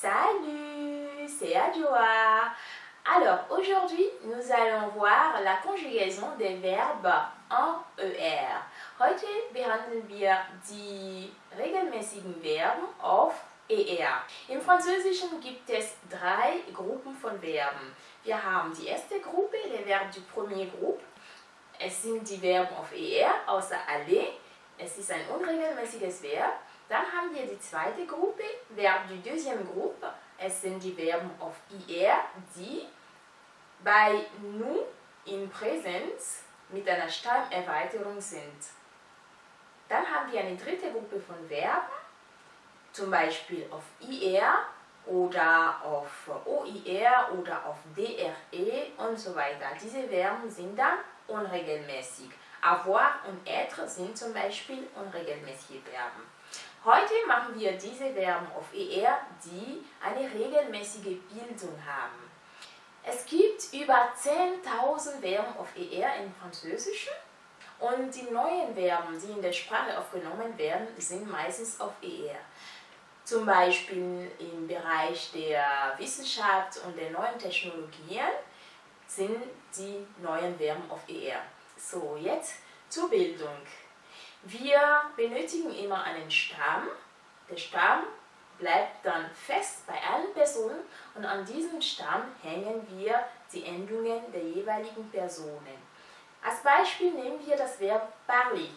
Salut, c'est Adjoa. Alors aujourd'hui, nous allons voir la conjugaison des verbes en ER. Heute behandeln wir die regelmäßigen Verben auf ER. Im Französischen gibt es drei Gruppen von Verben. Wir haben die erste Gruppe, les verbes du premier groupe. Es sind die Verben auf ER, außer aller. Es ist ein unregelmäßiges Verb. Dann haben wir die zweite Gruppe, Verb du deuxième groupe. Es sind die Verben auf IR, die bei nous in Präsenz mit einer Stammerweiterung sind. Dann haben wir eine dritte Gruppe von Verben, zum Beispiel auf IR oder auf OIR oder auf DRE und so weiter. Diese Verben sind dann unregelmäßig. Avoir und être sind zum Beispiel unregelmäßige Verben. Heute machen wir diese Verben auf ER, die eine regelmäßige Bildung haben. Es gibt über 10.000 Verben auf ER im Französischen und die neuen Verben, die in der Sprache aufgenommen werden, sind meistens auf ER. Zum Beispiel im Bereich der Wissenschaft und der neuen Technologien sind die neuen Verben auf ER. So, jetzt zur Bildung. Wir benötigen immer einen Stamm. Der Stamm bleibt dann fest bei allen Personen und an diesem Stamm hängen wir die Endungen der jeweiligen Personen. Als Beispiel nehmen wir das Verb parler,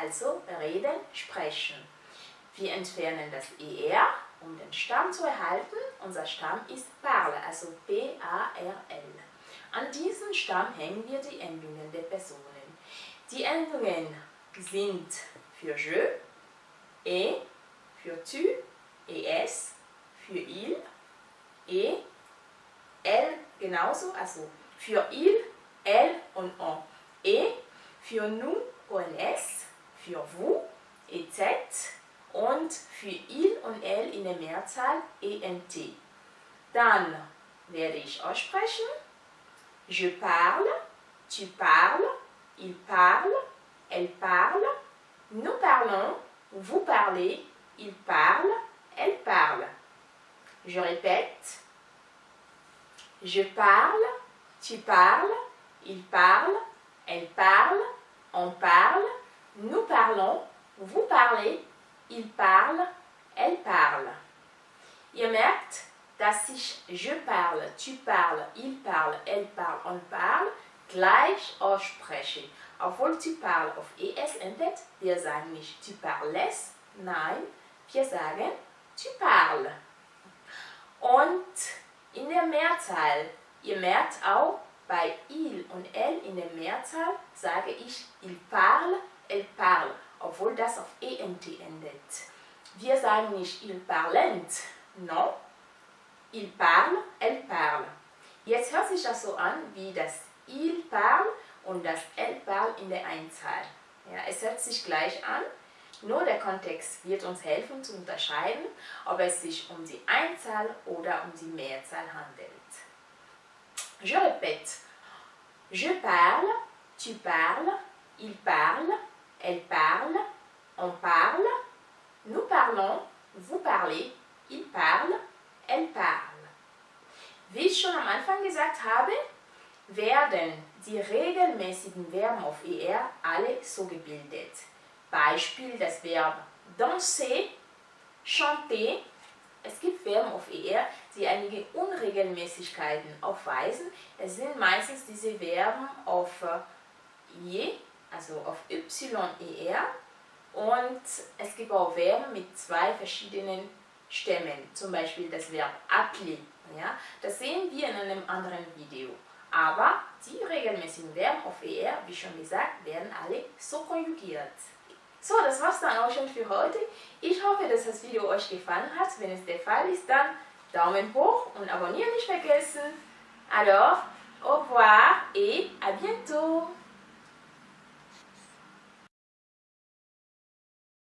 also reden, sprechen. Wir entfernen das ER, um den Stamm zu erhalten. Unser Stamm ist parle, also P-A-R-L. An diesem Stamm hängen wir die Endungen der Personen. Die Endungen sind für je, et, für tu, es, für il, et, elle genauso, also für il, elle und on. Et, für nous, ONS, für vous, EZ und für il und elle in der Mehrzahl ENT. Dann werde ich aussprechen. Je parle, tu parles, il parle, elle parle, nous parlons, vous parlez, il parle, elle parle. Je répète. Je parle, tu parles, il parle, elle parle, on parle, nous parlons, vous parlez, il parle, elle parle. Dass ich je parle, tu parles, il parle, elle parle, on parle gleich ausspreche. Obwohl tu parles auf es endet, wir sagen nicht tu parles, nein, wir sagen tu parles. Und in der Mehrzahl, ihr merkt auch, bei il und elle in der Mehrzahl sage ich il parle, elle parle, obwohl das auf ent endet. Wir sagen nicht il parlent, non, il parle, elle parle. Jetzt hört sich das so an wie das il parle und das elle parle in der Einzahl. Ja, es hört sich gleich an, nur der Kontext wird uns helfen zu unterscheiden, ob es sich um die Einzahl oder um die Mehrzahl handelt. Je répète. Je parle, tu parles, il parle, elle parle, on parle, nous parlons, vous parlez, il parle, elle parle. Wie ich schon am Anfang gesagt habe, werden die regelmäßigen Verben auf ER alle so gebildet. Beispiel das Verb danser, chanter. Es gibt Verben auf ER, die einige Unregelmäßigkeiten aufweisen. Es sind meistens diese Verben auf je, also auf YER. Und es gibt auch Verben mit zwei verschiedenen Stämmen, zum Beispiel das Verb appeler. Ja? Das sehen wir in einem anderen Video. Aber die regelmäßigen Verben auf ER, wie schon gesagt, werden alle so konjugiert. So, das war's dann auch schon für heute. Ich hoffe, dass das Video euch gefallen hat. Wenn es der Fall ist, dann Daumen hoch und abonnieren nicht vergessen. Alors, au revoir et à bientôt